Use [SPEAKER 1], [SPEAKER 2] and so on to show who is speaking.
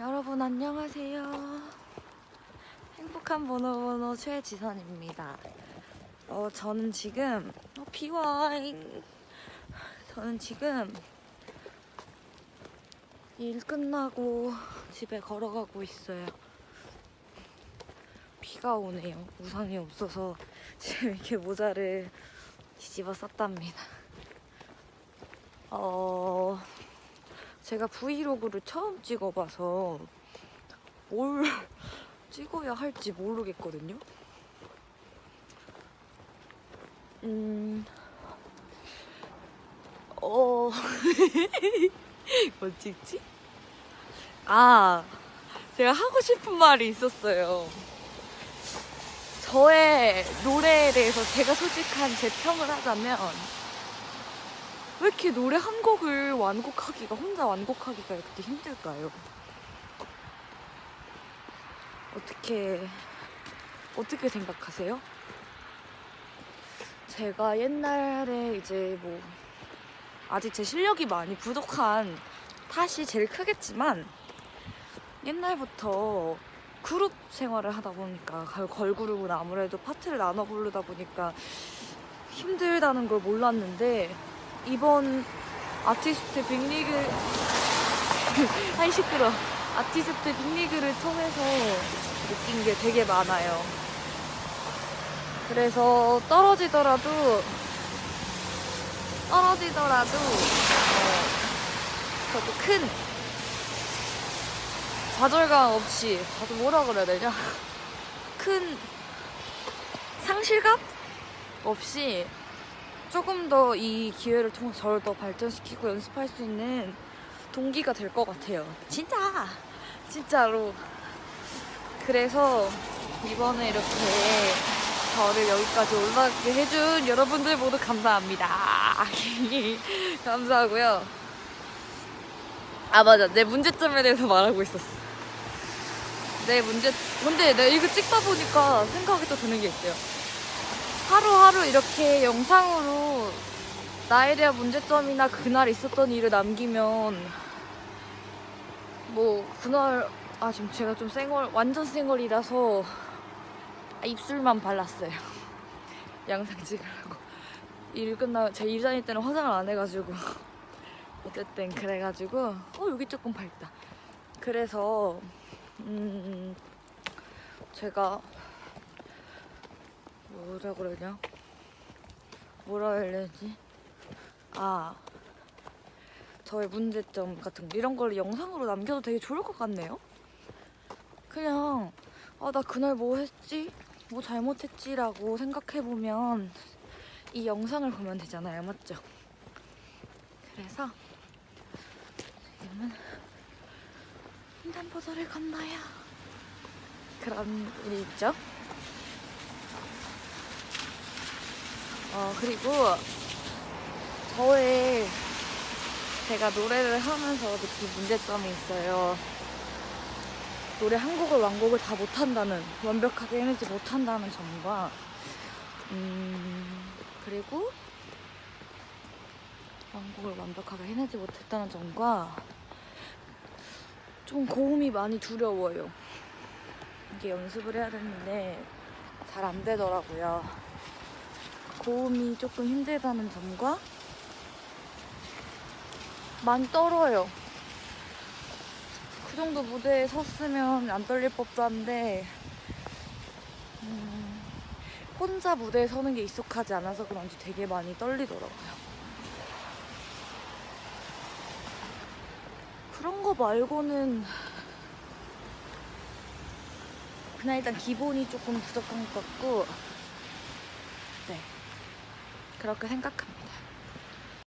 [SPEAKER 1] 여러분 안녕하세요. 행복한 번호번호 최지선입니다. 어, 저는 지금 어, 비와잉. 저는 지금 일 끝나고 집에 걸어가고 있어요. 비가 오네요. 우산이 없어서 지금 이렇게 모자를 뒤집어 썼답니다. 어, 제가 브이로그를 처음 찍어봐서 뭘 찍어야 할지 모르겠거든요. 음, 어, 뭐 찍지? 아, 제가 하고 싶은 말이 있었어요. 저의 노래에 대해서 제가 솔직한 제 평을 하자면 왜 이렇게 노래 한 곡을 완곡하기가 혼자 완곡하기가 이렇게 힘들까요? 어떻게 어떻게 생각하세요? 제가 옛날에 이제 뭐 아직 제 실력이 많이 부족한 탓이 제일 크겠지만 옛날부터 그룹 생활을 하다 보니까 걸- 걸그룹은 아무래도 파트를 나눠 부르다 보니까 힘들다는 걸 몰랐는데 이번 아티스트 빅리그 아이 시끄러 아티스트 빅리그를 통해서 느낀 게 되게 많아요. 그래서 떨어지더라도 떨어지더라도 어, 그래도 큰 좌절감 없이 다들 뭐라 그래야 되냐 큰 상실감 없이 조금 더 이 기회를 통해서 저를 더 발전시키고 연습할 수 있는 동기가 될 것 같아요. 진짜! 진짜로. 그래서 이번에 이렇게 저를 여기까지 올라가게 해준 여러분들 모두 감사합니다. 감사하고요. 아, 맞아. 내 문제점에 대해서 말하고 있었어. 내 문제, 근데 내가 이거 찍다 보니까 생각이 또 드는 게 있어요. 하루하루 이렇게 영상으로 나에 대한 문제점이나 그날 있었던 일을 남기면 뭐 그날 아 지금 제가 좀 쌩얼 완전 쌩얼이라서 아, 입술만 발랐어요. 영상 찍으려고. 일 끝나 제 일 다닐 때는 화장을 안 해가지고. 어쨌든 그래가지고 어 여기 조금 밝다. 그래서 음 제가 뭐라 그러냐? 뭐라 해야 되지? 아, 저의 문제점 같은 거 이런 걸 영상으로 남겨도 되게 좋을 것 같네요. 그냥 아, 나 그날 뭐 했지? 뭐 잘못했지라고 생각해 보면 이 영상을 보면 되잖아요, 맞죠? 그래서 지금은 횡단보도를 건너요. 그런 일이 있죠. 어, 그리고 저의 제가 노래를 하면서 느낀 문제점이 있어요. 노래 한 곡을 완곡을 다 못한다는, 완벽하게 해내지 못한다는 점과, 음, 그리고 완곡을 완벽하게 해내지 못했다는 점과, 좀 고음이 많이 두려워요. 이게 연습을 해야 되는데, 잘 안 되더라고요. 고음이 조금 힘들다는 점과 많이 떨어요. 그 정도 무대에 섰으면 안 떨릴 법도 한데 음, 혼자 무대에 서는 게 익숙하지 않아서 그런지 되게 많이 떨리더라고요. 그런 거 말고는 그냥 일단 기본이 조금 부족한 것 같고 네 그렇게 생각합니다.